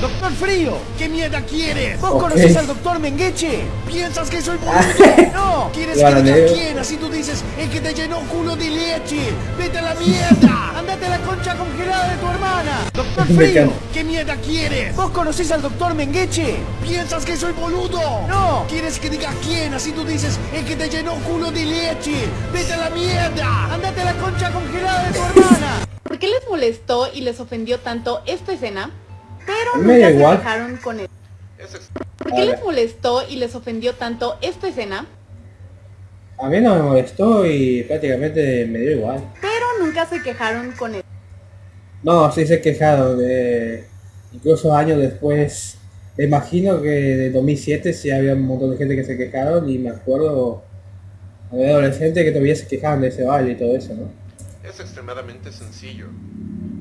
Doctor Frío, ¿Qué mierda quieres? ¿vos Ok. conocés al Doctor Mengeche? ¿Piensas que soy boludo? No, ¿Quieres que diga quién? Así tú dices, el que te llenó culo de leche. ¡Vete a la mierda! andate a la concha congelada de tu hermana. Doctor Frío. ¿Qué mierda quieres? ¿vos conocés al Doctor Mengeche? ¿Piensas que soy boludo? No. ¿Quieres que diga quién? Así tú dices, el que te llenó culo de leche. ¡Vete a la mierda! Andate a la concha congelada de tu hermana. ¿Por qué les molestó y les ofendió tanto esta escena? Pero nunca se igual. quejaron con él. ¿Por qué les molestó y les ofendió tanto esta escena? A mí no me molestó y prácticamente me dio igual. Pero nunca se quejaron con él. No, sí se he quejado de... Incluso años después, me imagino que de 2007 sí había un montón de gente que se quejaron y me acuerdo de adolescentes que todavía se quejaban de ese baile y todo eso, ¿no? es extremadamente sencillo.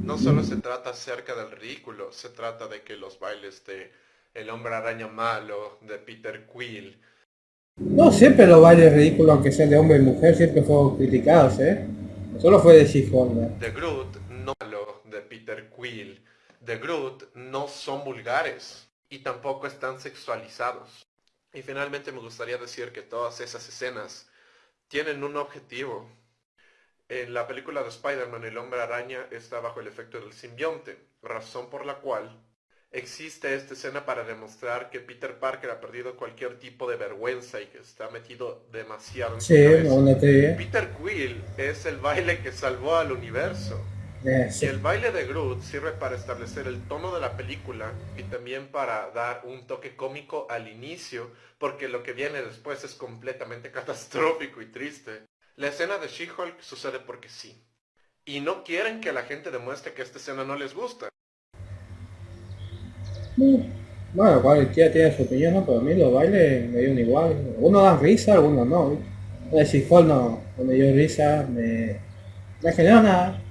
No solo se trata acerca del ridículo, se trata de que los bailes de El Hombre Araña Malo, de Peter Quill, No, siempre los bailes ridículos, aunque sean de hombre y mujer, siempre fueron criticados, ¿eh? Solo fue de She-Hulk, de Groot, no malo, de Peter Quill, de Groot no son vulgares y tampoco están sexualizados. Y finalmente me gustaría decir que todas esas escenas tienen un objetivo. En la película de Spider-Man, el hombre araña está bajo el efecto del simbionte, razón por la cual existe esta escena para demostrar que Peter Parker ha perdido cualquier tipo de vergüenza y que está metido demasiado en su Sí, una teoría. Peter Quill es el baile que salvó al universo. Eh, Y sí. el baile de Groot sirve para establecer el tono de la película y también para dar un toque cómico al inicio, porque lo que viene después es completamente catastrófico y triste. La escena de She-Hulk sucede porque sí. Y no quieren que la gente demuestre que esta escena no les gusta. Bueno, cualquiera tiene su opinión, ¿no? Pero a mí los bailes me dieron igual. Algunos dan risa, algunos no. de She-Hulk no, no me dio risa, me... No generó nada.